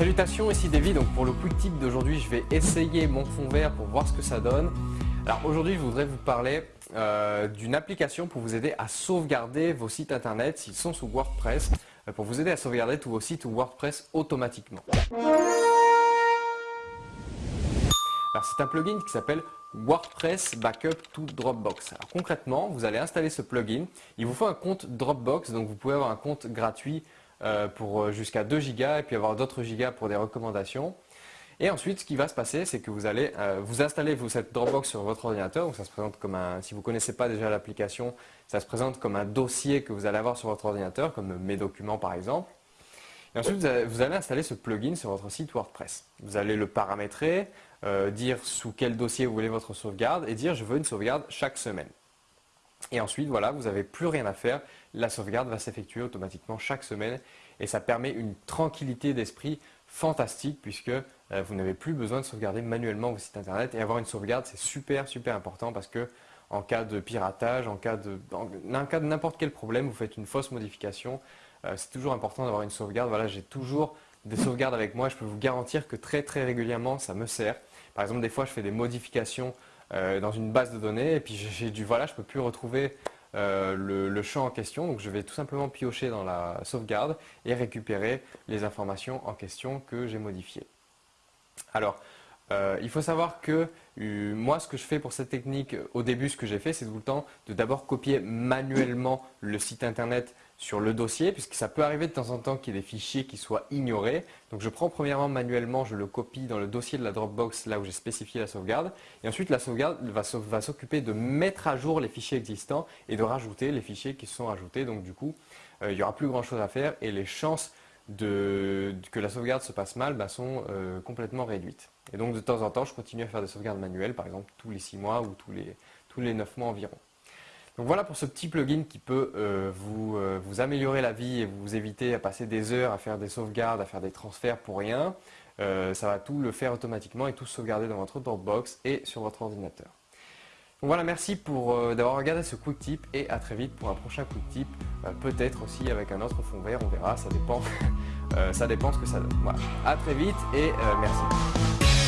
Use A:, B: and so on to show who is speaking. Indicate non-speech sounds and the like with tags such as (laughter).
A: Salutations, ici David. Donc pour le quick tip d'aujourd'hui, je vais essayer mon fond vert pour voir ce que ça donne. Alors aujourd'hui, je voudrais vous parler euh, d'une application pour vous aider à sauvegarder vos sites internet s'ils sont sous WordPress, euh, pour vous aider à sauvegarder tous vos sites WordPress automatiquement. Alors c'est un plugin qui s'appelle WordPress Backup to Dropbox. Alors concrètement, vous allez installer ce plugin. Il vous faut un compte Dropbox, donc vous pouvez avoir un compte gratuit euh, pour euh, jusqu'à 2 gigas et puis avoir d'autres gigas pour des recommandations. Et ensuite, ce qui va se passer, c'est que vous allez euh, vous installer vous, cette Dropbox sur votre ordinateur. Donc ça se présente comme un, si vous ne connaissez pas déjà l'application, ça se présente comme un dossier que vous allez avoir sur votre ordinateur, comme mes documents par exemple. Et ensuite, vous allez, installer ce plugin sur votre site WordPress. Vous allez le paramétrer, dire sous quel dossier vous voulez votre sauvegarde et dire je veux une sauvegarde chaque semaine. Et ensuite, voilà, vous n'avez plus rien à faire. La sauvegarde va s'effectuer automatiquement chaque semaine et ça permet une tranquillité d'esprit fantastique puisque euh, vous n'avez plus besoin de sauvegarder manuellement vos sites internet et avoir une sauvegarde c'est super super important parce que en cas de piratage, en cas de, n'importe quel problème, vous faites une fausse modification, euh, c'est toujours important d'avoir une sauvegarde. Voilà, j'ai toujours des sauvegardes avec moi, je peux vous garantir que très très régulièrement ça me sert. Par exemple, des fois je fais des modifications dans une base de données et puis j'ai du voilà, je peux plus retrouver euh, le, champ en question. Donc je vais tout simplement piocher dans la sauvegarde et récupérer les informations en question que j'ai modifiées. Alors, euh, il faut savoir que moi, ce que je fais pour cette technique, au début, ce que j'ai fait, c'est tout le temps de d'abord copier manuellement le site internet sur le dossier, puisque ça peut arriver de temps en temps qu'il y ait des fichiers qui soient ignorés. Donc je prends premièrement manuellement, je le copie dans le dossier de la Dropbox, là où j'ai spécifié la sauvegarde. Et ensuite, la sauvegarde va s'occuper de mettre à jour les fichiers existants et de rajouter les fichiers qui sont rajoutés. Donc du coup, euh, il n'y aura plus grand chose à faire et les chances de, que la sauvegarde se passe mal bah, sont euh, complètement réduites. Et donc de temps en temps, je continue à faire des sauvegardes manuelles, par exemple tous les 6 mois ou tous les, tous les 9 mois environ. Donc voilà pour ce petit plugin qui peut euh, euh, vous, améliorer la vie et vous éviter à passer des heures à faire des sauvegardes, à faire des transferts pour rien. Euh, ça va tout le faire automatiquement et tout sauvegarder dans votre Dropbox et sur votre ordinateur. Donc voilà, merci d'avoir regardé ce quick tip et à très vite pour un prochain quick tip. Peut-être aussi avec un autre fond vert, on verra, ça dépend, (laughs) ça dépend ce que ça donne. Voilà, à très vite et merci.